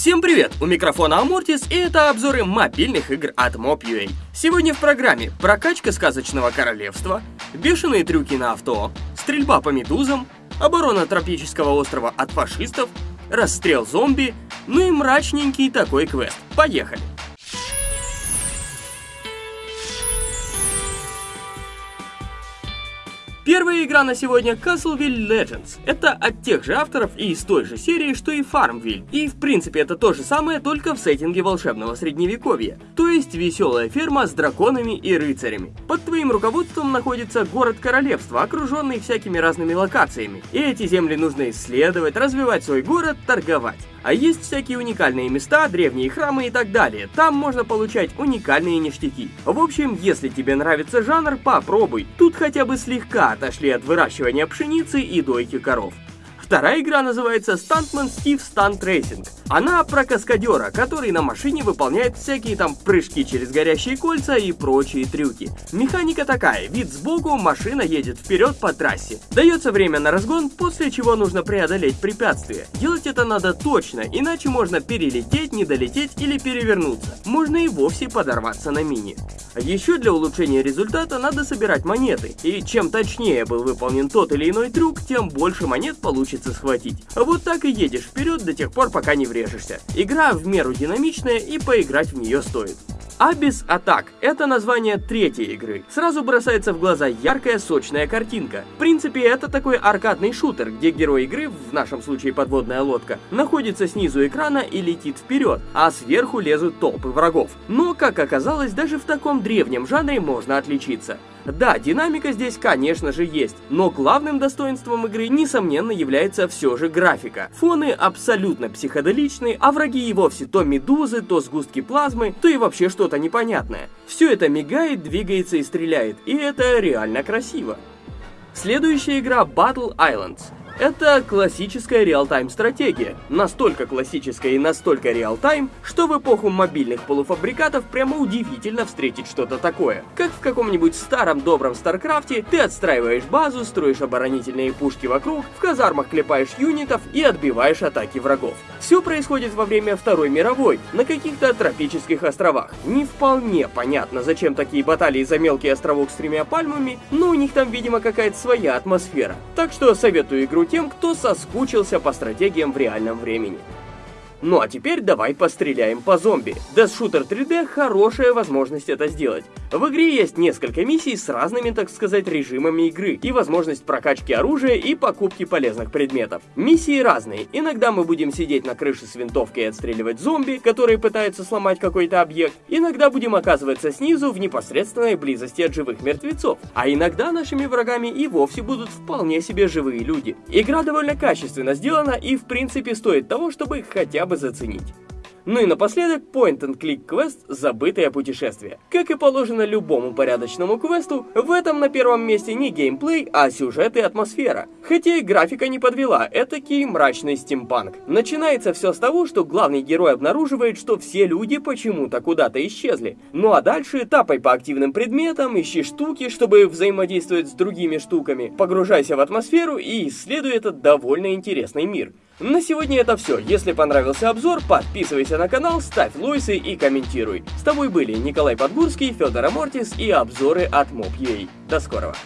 Всем привет! У микрофона Амортис и это обзоры мобильных игр от Mob.ua. Сегодня в программе прокачка сказочного королевства, бешеные трюки на авто, стрельба по медузам, оборона тропического острова от фашистов, расстрел зомби, ну и мрачненький такой квест. Поехали! Первая игра на сегодня Castleville Legends. Это от тех же авторов и из той же серии, что и Farmville. И в принципе это то же самое, только в сеттинге волшебного средневековья. То есть веселая ферма с драконами и рыцарями. Под твоим руководством находится город королевства, окруженный всякими разными локациями. И эти земли нужно исследовать, развивать свой город, торговать. А есть всякие уникальные места, древние храмы и так далее. Там можно получать уникальные ништяки. В общем, если тебе нравится жанр, попробуй. Тут хотя бы слегка отошли от выращивания пшеницы и дойки коров. Вторая игра называется Stuntman Steve Stunt Racing. Она про каскадера, который на машине выполняет всякие там прыжки через горящие кольца и прочие трюки. Механика такая, вид сбоку, машина едет вперед по трассе. Дается время на разгон, после чего нужно преодолеть препятствие. Делать это надо точно, иначе можно перелететь, не долететь или перевернуться. Можно и вовсе подорваться на мини. Еще для улучшения результата надо собирать монеты, и чем точнее был выполнен тот или иной трюк, тем больше монет получится схватить. Вот так и едешь вперед до тех пор, пока не врежешь врежешься. Игра в меру динамичная и поиграть в нее стоит. Abyss Attack – это название третьей игры. Сразу бросается в глаза яркая, сочная картинка. В принципе, это такой аркадный шутер, где герой игры, в нашем случае подводная лодка, находится снизу экрана и летит вперед, а сверху лезут толпы врагов. Но, как оказалось, даже в таком древнем жанре можно отличиться. Да, динамика здесь, конечно же, есть, но главным достоинством игры, несомненно, является все же графика. Фоны абсолютно психоделичные, а враги и вовсе то медузы, то сгустки плазмы, то и вообще что-то непонятное. Все это мигает, двигается и стреляет, и это реально красиво. Следующая игра Battle Islands. Это классическая real-time стратегия. Настолько классическая и настолько real-time, что в эпоху мобильных полуфабрикатов прямо удивительно встретить что-то такое. Как в каком-нибудь старом добром Старкрафте, ты отстраиваешь базу, строишь оборонительные пушки вокруг, в казармах клепаешь юнитов и отбиваешь атаки врагов. Все происходит во время Второй мировой, на каких-то тропических островах. Не вполне понятно, зачем такие баталии за мелкий островок с тремя пальмами, но у них там, видимо, какая-то своя атмосфера. Так что советую игру тем, кто соскучился по стратегиям в реальном времени. Ну а теперь давай постреляем по зомби. Death Shooter 3D хорошая возможность это сделать. В игре есть несколько миссий с разными, так сказать, режимами игры и возможность прокачки оружия и покупки полезных предметов. Миссии разные. Иногда мы будем сидеть на крыше с винтовкой и отстреливать зомби, которые пытаются сломать какой-то объект. Иногда будем оказываться снизу в непосредственной близости от живых мертвецов. А иногда нашими врагами и вовсе будут вполне себе живые люди. Игра довольно качественно сделана и в принципе стоит того, чтобы хотя бы бы заценить. Ну и напоследок, point-and-click квест «Забытое путешествие». Как и положено любому порядочному квесту, в этом на первом месте не геймплей, а сюжет и атмосфера. Хотя и графика не подвела, этакий мрачный стимпанк. Начинается все с того, что главный герой обнаруживает, что все люди почему-то куда-то исчезли. Ну а дальше тапай по активным предметам, ищи штуки, чтобы взаимодействовать с другими штуками, погружайся в атмосферу и исследуй этот довольно интересный мир. На сегодня это все. Если понравился обзор, подписывайся на канал, ставь лойсы и комментируй. С тобой были Николай Подгурский, Федор Амортис и обзоры от Mob.ua. До скорого.